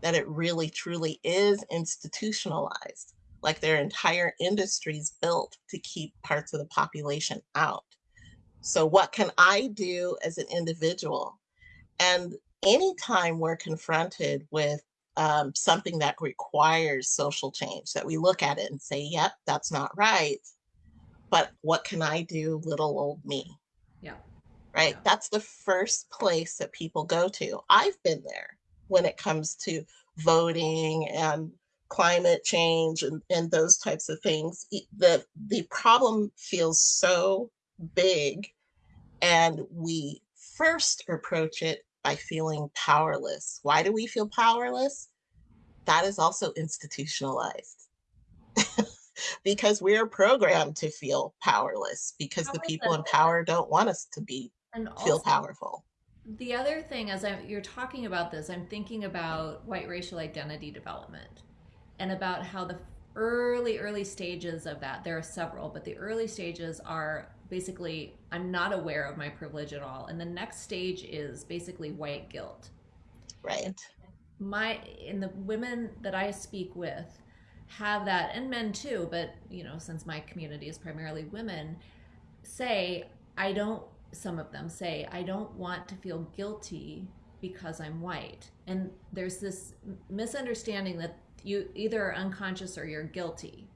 B: that it really truly is institutionalized like their entire industries built to keep parts of the population out. So, what can I do as an individual? And anytime we're confronted with um, something that requires social change, that we look at it and say, yep, that's not right. But what can I do, little old me?
A: Yeah.
B: Right?
A: Yeah.
B: That's the first place that people go to. I've been there when it comes to voting and climate change and, and those types of things the the problem feels so big and we first approach it by feeling powerless. Why do we feel powerless? That is also institutionalized. Because we're programmed to feel powerless because
A: How
B: the people in power don't want us to be
A: And
B: feel
A: also,
B: powerful.
A: the other thing, as I, you're talking about this, I'm thinking about white racial identity development and about how the early, early stages of that, there are several, but the early stages are basically, I'm not aware of my privilege at all. And the next stage is basically white guilt.
B: right
A: My, in the women that I speak with, have that and men too but you know since my community is primarily women say i don't some of them say i don't want to feel guilty because i'm white and there's this misunderstanding that you either are unconscious or you're guilty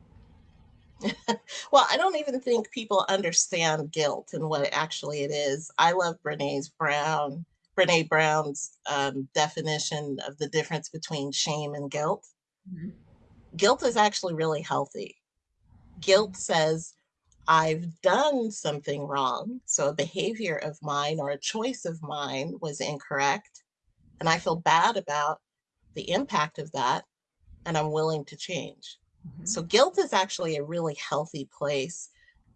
B: Well, I don't even think people understand guilt and what actually it is. I love Brene's Brown, Brene Brown's um, definition of the difference between shame and guilt.
A: Mhm.
B: Guilt is actually really healthy. Guilt says, I've done something wrong. So a behavior of mine or a choice of mine was incorrect. And I feel bad about the impact of that. And I'm willing to change.
A: Mhm.
B: So guilt is actually a really healthy place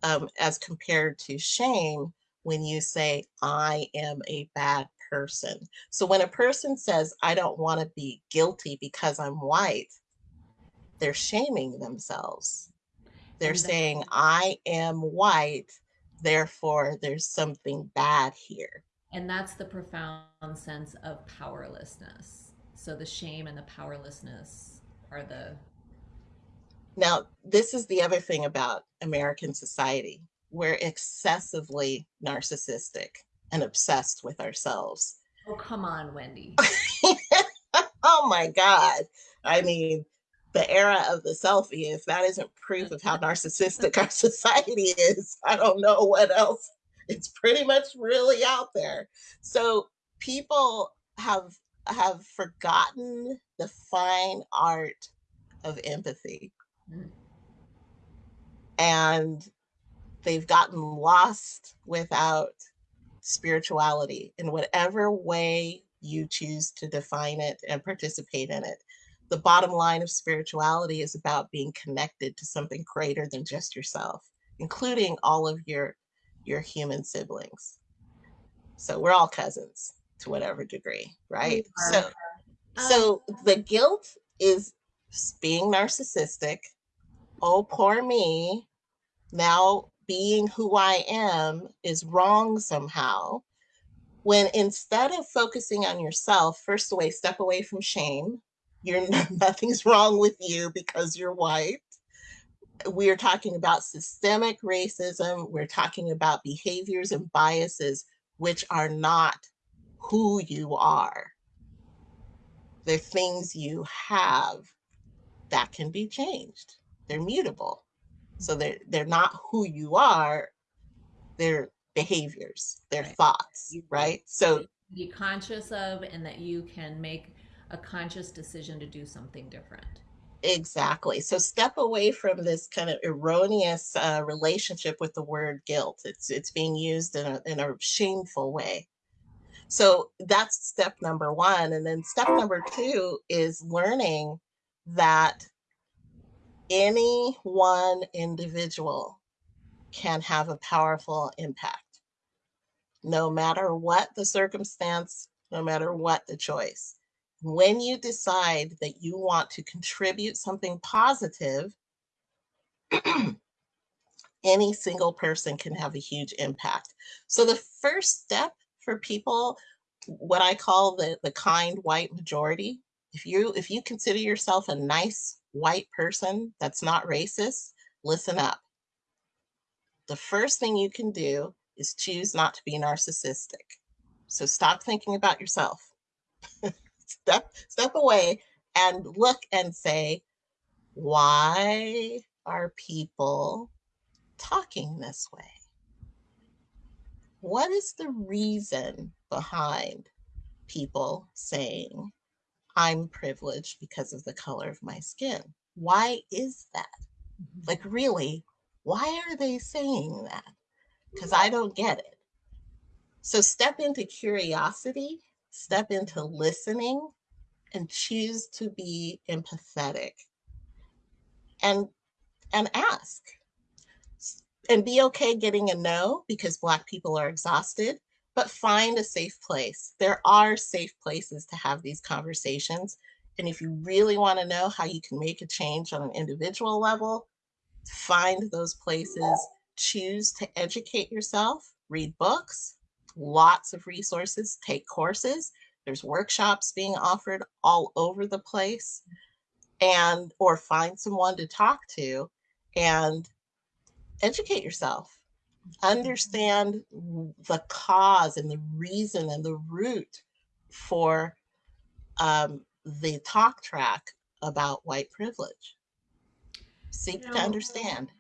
B: um, as compared to shame when you say, I am a bad person. So when a person says, I don't want to be guilty because I'm white, they're shaming themselves. They're saying, I am white, therefore there's something bad here.
A: and that's the profound sense of powerlessness so the shame and the powerlessness are the
B: Now, this is the other thing about American society. We're excessively narcissistic and obsessed with ourselves.
A: oh come on wendy
B: oh oh my God. I mean, the era of the selfie, if that isn't proof of how narcissistic our society is, I don't know what else. It's pretty much really out there. So people have have forgotten the fine art of empathy. Mm. And they've gotten lost without spirituality in whatever way you choose to define it and participate in it the bottom line of spirituality is about being connected to something greater than just yourself, including all of your your human siblings. So we're all cousins to whatever degree, right? So um, so the guilt is being narcissistic. Oh, poor me. Now being who I am is wrong somehow. When instead of focusing on yourself, first away, step away from shame, you're nothing's wrong with you because you're white. We're talking about systemic racism. We're talking about behaviors and biases which are not who you are. They're things you have that can be changed. They're mutable. So they're they're not who you are, they're behaviors, they're right. thoughts, right? So
A: be conscious of and that you can make a conscious decision to do something different.
B: Exactly. So step away from this kind of erroneous uh, relationship with the word guilt. It's it's being used in a in a shameful way. So that's step number one, and then step number two is learning that any one individual can have a powerful impact, no matter what the circumstance, no matter what the choice when you decide that you want to contribute something positive, any single person can have a huge impact. So the first step for people, what I call the, the kind white majority, if you if you consider yourself a nice white person that's not racist, listen up. The first thing you can do is choose not to be narcissistic. So stop thinking about yourself. step step away and look and say, why are people talking this way? What is the reason behind people saying, I'm privileged because of the color of my skin? Why is that? Mm-hmm. Like, really, why are they saying that? Because I don't get it. So, step into curiosity step into listening and choose to be empathetic and and ask and be okay getting a no because black people are exhausted but find a safe place there are safe places to have these conversations and if you really want to know how you can make a change on an individual level find those places choose to educate yourself read books lots of resources, take courses. There's workshops being offered all over the place and or find someone to talk to and educate yourself. Understand the cause and the reason and the root for um, the talk track about white privilege. Seek you know, to understand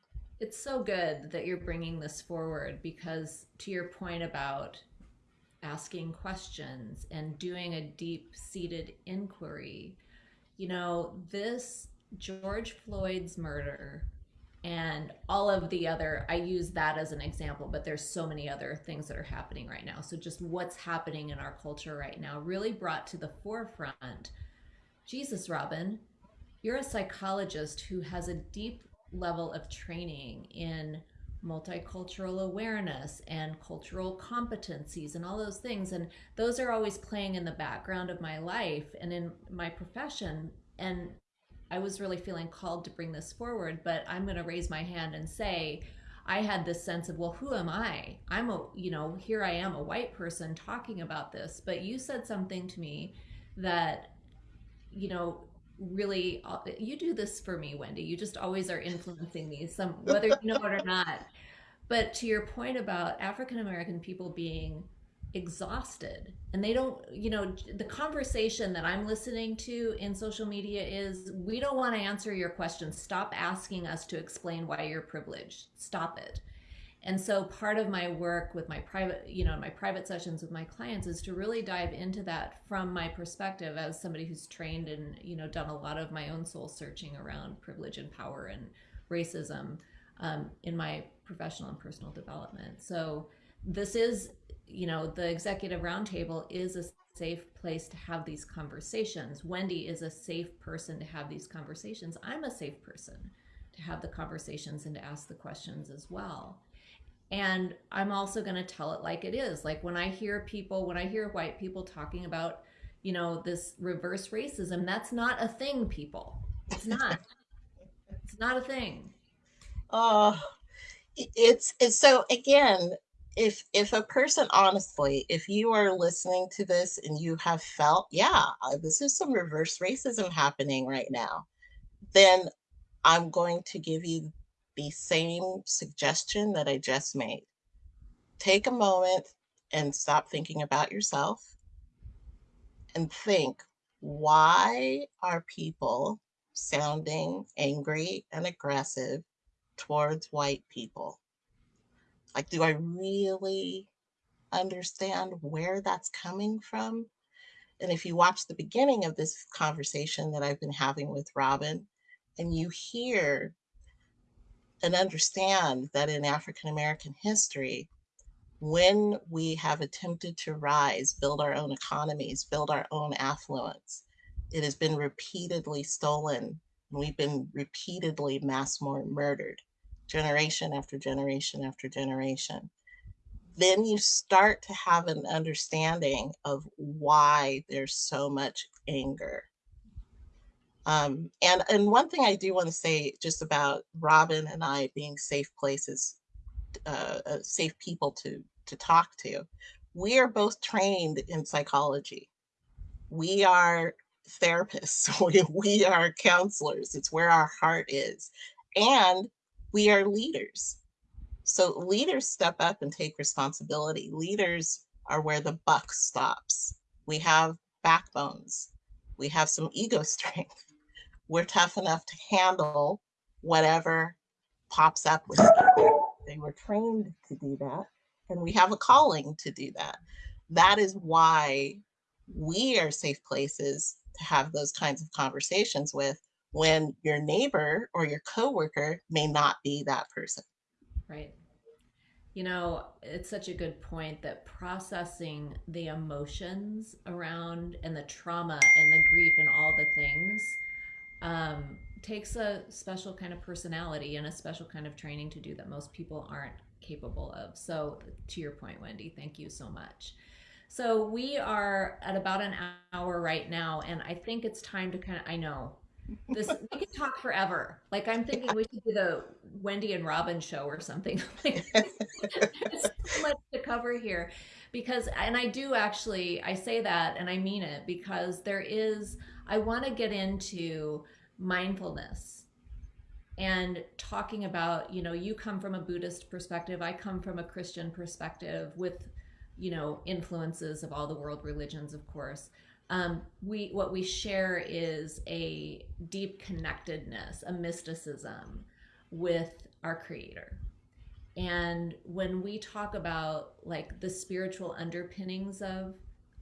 A: it's so good that you're bringing this forward because to your point about asking questions and doing a deep seated inquiry you know this george floyd's murder and all of the other i use that as an example but there's so many other things that are happening right now. So just what's happening in our culture right now really brought to the forefront. Jesus Robyn you're a psychologist who has a deep level of training in multicultural awareness and cultural competencies and all those things. And those are always playing in the background of my life and in my profession. And I was really feeling called to bring this forward but I'm going to raise my hand and say I had this sense of well who am I? I'm a you know here I am a white person talking about this but you said something to me that you know really uh, you do this for me wendy. You just always are influencing me some whether you know it or not. But to your point about african american people being exhausted. And they don't you know the conversation that i'm listening to in social media is we don't want to answer your questions stop asking us to explain why you're privileged. Stop it. And so part of my work with my private you know my private sessions with my clients is to really dive into that from my perspective as somebody who's trained and you know done a lot of my own soul searching around privilege and power and racism um, in my professional and personal development. So this is you know, the executive roundtable is a safe place to have these conversations. Wendy is a safe person to have these conversations. I'm a safe person to have the conversations and to ask the questions as well. And I'm also going to tell it like it is. Like when I hear people, when I hear white people talking about, you know, this reverse racism, that's not a thing, people. It's not. it's not a thing.
B: Oh, it's, it's so again, if if a person honestly if you are listening to this and you have felt yeah uh, this is some reverse racism happening right now then i'm going to give you the same suggestion that i just made. Take a moment and stop thinking about yourself and think why are people sounding angry and aggressive towards white people like, do I really understand where that's coming from? And if you watch the beginning of this conversation that I've been having with Robyn, and you hear and understand that in African American history, when we have attempted to rise, build our own economies, build our own affluence, it has been repeatedly stolen. And we've been repeatedly mass murdered generation after generation after generation, then you start to have an understanding of why there's so much anger. Um, and and one thing I do want to say just about Robyn and I being safe places, uh, uh, safe people to to talk to. We are both trained in psychology. We are therapists. We, we are counselors. It's where our heart is. And we are leaders. So leaders step up and take responsibility. Leaders are where the buck stops. We have backbones. We have some ego strength. We're tough enough to handle whatever pops up with They were trained to do that, and we have a calling to do that. That is why we are safe places to have those kinds of conversations with when your neighbor or your coworker may not be that person.
A: Right. You know, it's such a good point that processing the emotions around and the trauma and the grief and all the things um, takes a special kind of personality and a special kind of training to do that most people aren't capable of. So, to your point, Wendy, thank you so much. So, we are at about an hour right now, and I think it's time to kind of, I know this we could talk forever. Like I'm thinking we should do the Wendy and Robyn show or something. There's so much to cover here because and I do actually I say that and I mean it because there is I want to get into mindfulness and talking about, you know, you come from a Buddhist perspective, I come from a Christian perspective with, you know, influences of all the world religions, of course um, we what we share is a deep connectedness, a mysticism with our creator. And when we talk about like the spiritual underpinnings of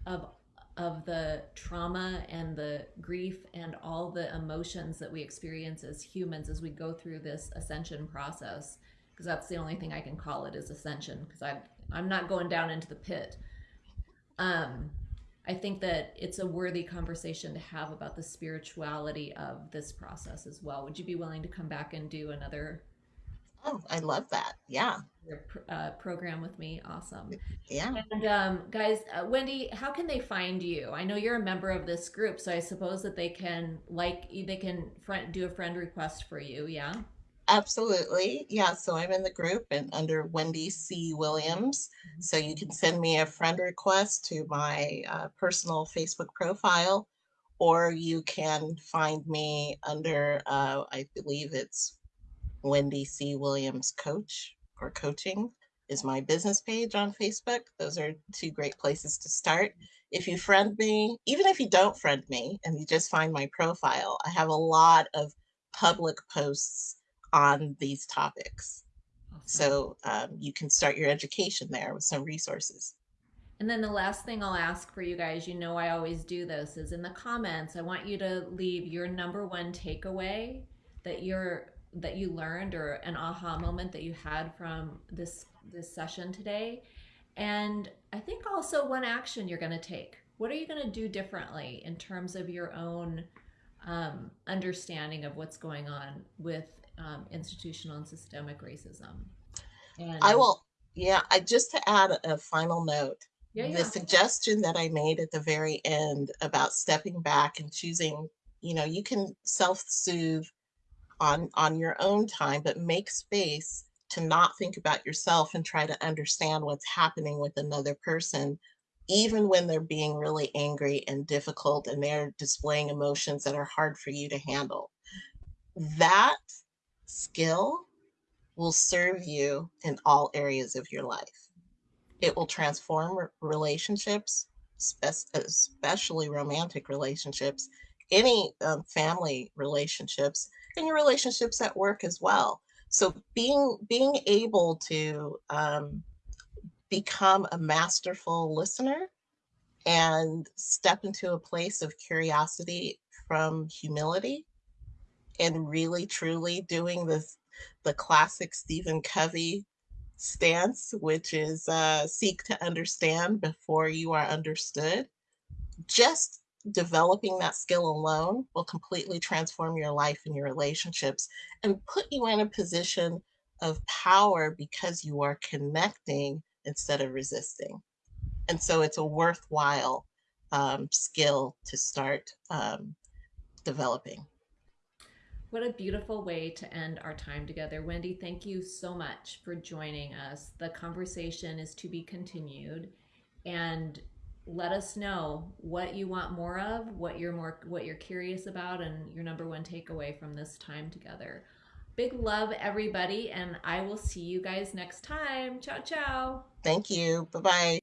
A: of of the trauma and the grief and all the emotions that we experience as humans as we go through this ascension process because that's the only thing I can call it is ascension because I I'm not going down into the pit. Um, I think that it's a worthy conversation to have about the spirituality of this process as well. Would you be willing to come back and do another?
B: Oh, I love that. Yeah.
A: Uh, program with me. Awesome.
B: Yeah.
A: And um, guys, uh, Wendy, how can they find you? I know you're a member of this group, so I suppose that they can like they can friend, do a friend request for you. Yeah.
B: Absolutely. Yeah. So I'm in the group and under Wendy C. Williams. Mm-hmm. So you can send me a friend request to my uh, personal Facebook profile, or you can find me under, uh, I believe it's Wendy C. Williams Coach or Coaching is my business page on Facebook. Those are two great places to start. If you friend me, even if you don't friend me and you just find my profile, I have a lot of public posts on these topics.
A: Awesome.
B: So um, you can start your education there with some resources.
A: And then the last thing I'll ask for you guys, you know, I always do this, is in the comments, I want you to leave your number one takeaway that you're that you learned or an aha moment that you had from this this session today. And I think also one action you're going to take. What are you going to do differently in terms of your own um, understanding of what's going on with um, institutional and systemic racism?
B: And I will, yeah, I just to add a final note.
A: Yeah, yeah.
B: The suggestion that I made at the very end about stepping back and choosing, you know, you can self-soothe on on your own time, but make space to not think about yourself and try to understand what's happening with another person, even when they're being really angry and difficult and they're displaying emotions that are hard for you to handle. That skill will serve you in all areas of your life. It will transform relationships, especially romantic relationships, any um, family relationships, and your relationships at work as well. So being being able to um, become a masterful listener and step into a place of curiosity from humility and really truly doing this the classic Stephen Covey stance, which is uh, seek to understand before you are understood. Just developing that skill alone will completely transform your life and your relationships and put you in a position of power because you are connecting instead of resisting. And so it's a worthwhile um, skill to start um, developing.
A: What a beautiful way to end our time together. Wendy, thank you so much for joining us. The conversation is to be continued. And let us know what you want more of, what you're more what you're curious about and your number one takeaway from this time together. Big love everybody and I will see you guys next time. Ciao ciao.
B: Thank you. Bye-bye.